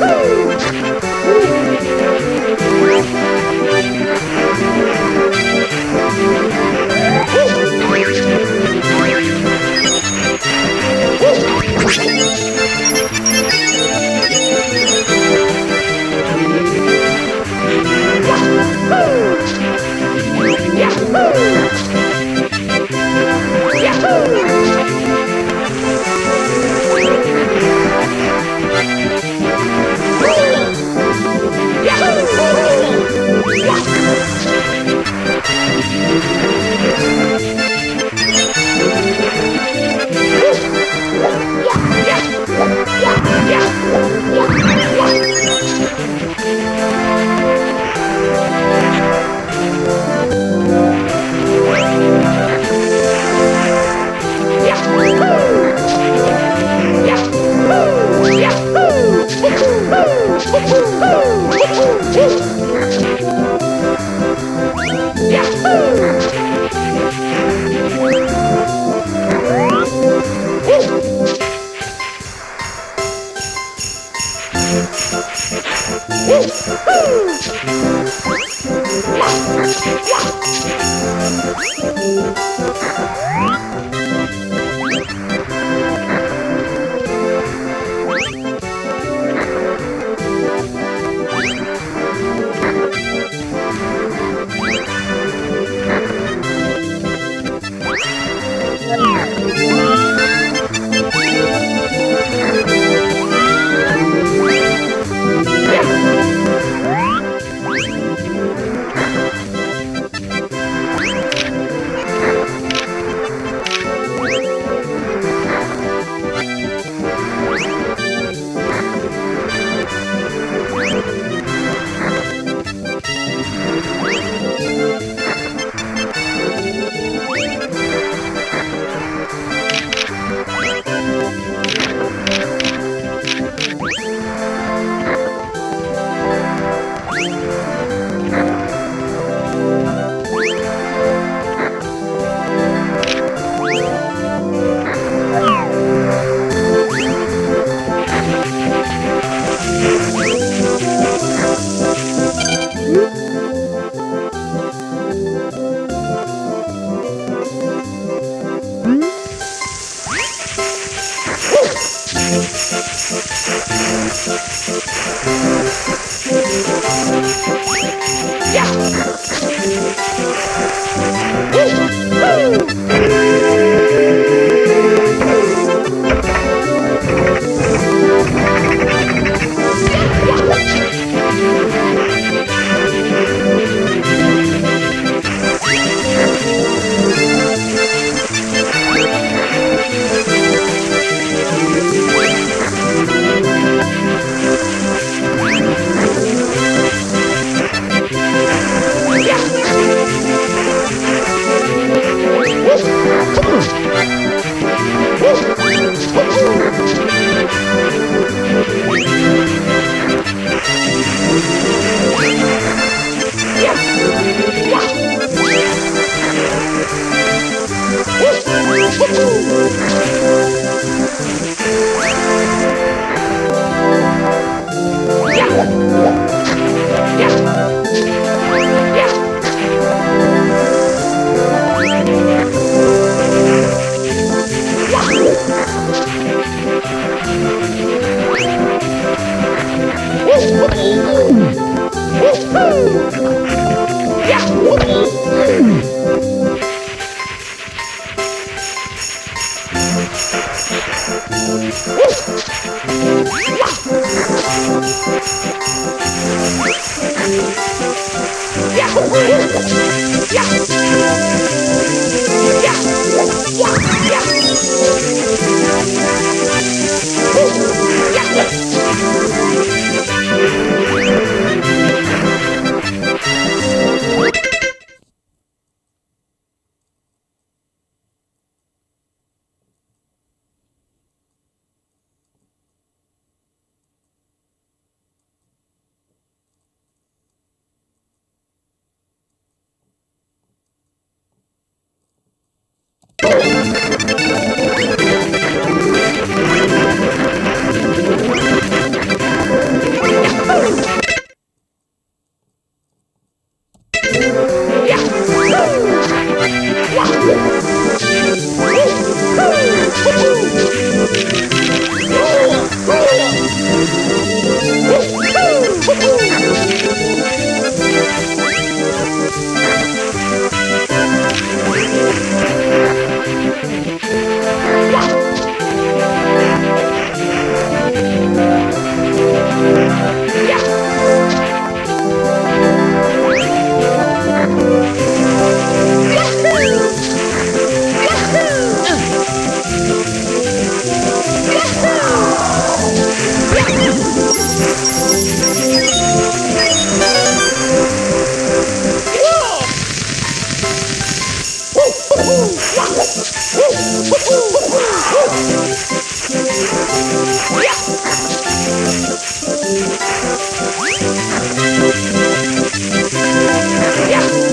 Woo! 哇！Woo! Yeah!